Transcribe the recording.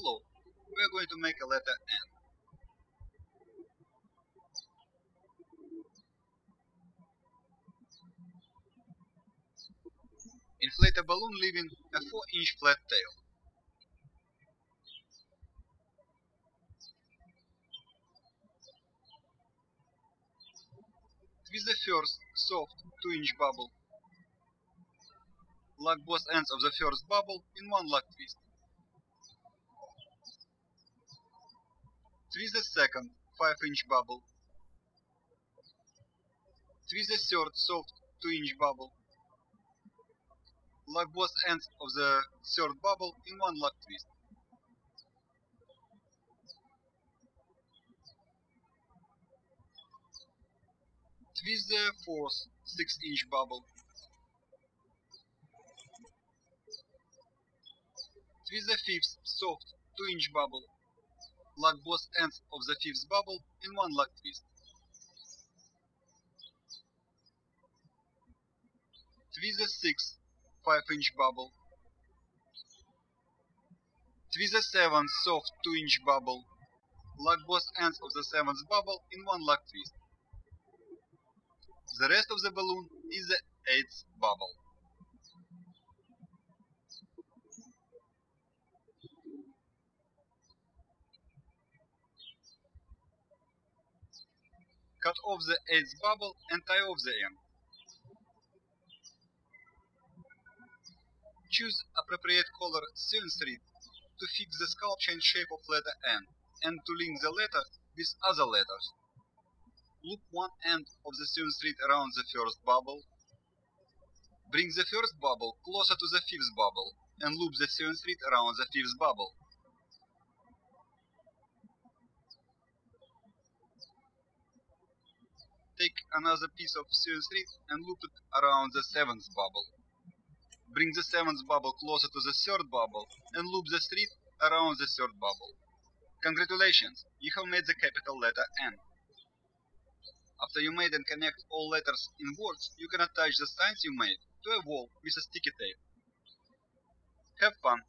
Hello, we are going to make a letter N. Inflate a balloon leaving a 4 inch flat tail. Twist the first soft 2 inch bubble. Lock both ends of the first bubble in one lock twist. Twist the second 5 inch bubble. Twist the third soft 2 inch bubble. Lock both ends of the third bubble in one lock twist. Twist the fourth 6 inch bubble. Twist the fifth soft 2 inch bubble. Lock both ends of the fifth bubble in one lock twist. Twist the sixth 5 inch bubble. Twist the seventh soft 2 inch bubble. Lock both ends of the seventh bubble in one lock twist. The rest of the balloon is the eighth bubble. Cut off the eighth bubble and tie off the end. Choose appropriate color sewing thread to fix the sculpture and shape of letter N and to link the letter with other letters. Loop one end of the sewing thread around the first bubble. Bring the first bubble closer to the fifth bubble and loop the sewing thread around the fifth bubble. Take another piece of sewing thread and loop it around the seventh bubble. Bring the seventh bubble closer to the third bubble and loop the thread around the third bubble. Congratulations, you have made the capital letter N. After you made and connect all letters in words, you can attach the signs you made to a wall with a sticky tape. Have fun!